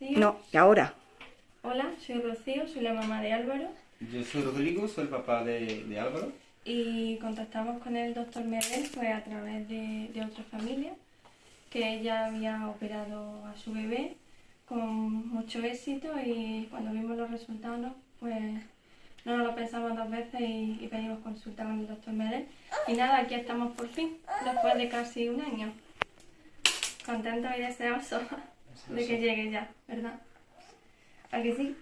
Rocío. No, y ahora. Hola, soy Rocío, soy la mamá de Álvaro. Yo soy Rodrigo, soy el papá de, de Álvaro. Y contactamos con el doctor Medel pues, a través de, de otra familia, que ella había operado a su bebé con mucho éxito y cuando vimos los resultados, pues no nos lo pensamos dos veces y, y pedimos consulta con el doctor Medel. Y nada, aquí estamos por fin, después de casi un año. Contentos y deseosos de que llegue ya, ¿verdad? ¿A que sí?